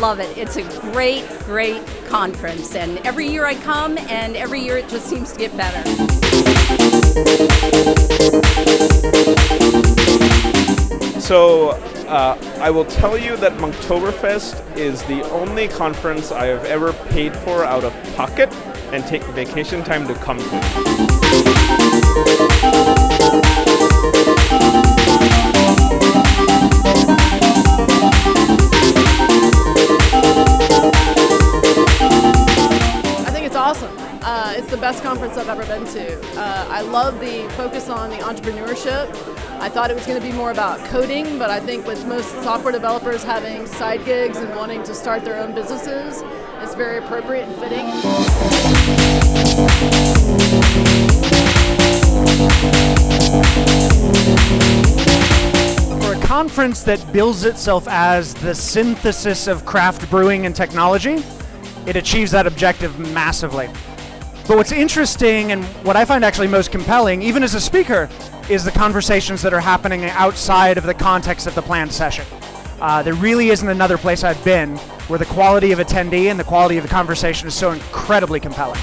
love it. It's a great, great conference, and every year I come, and every year it just seems to get better. So uh, I will tell you that Monktoberfest is the only conference I have ever paid for out of pocket and take vacation time to come to. Awesome. Uh, it's the best conference I've ever been to. Uh, I love the focus on the entrepreneurship. I thought it was going to be more about coding, but I think with most software developers having side gigs and wanting to start their own businesses, it's very appropriate and fitting. For a conference that bills itself as the synthesis of craft brewing and technology, it achieves that objective massively. But what's interesting and what I find actually most compelling, even as a speaker, is the conversations that are happening outside of the context of the planned session. Uh, there really isn't another place I've been where the quality of attendee and the quality of the conversation is so incredibly compelling.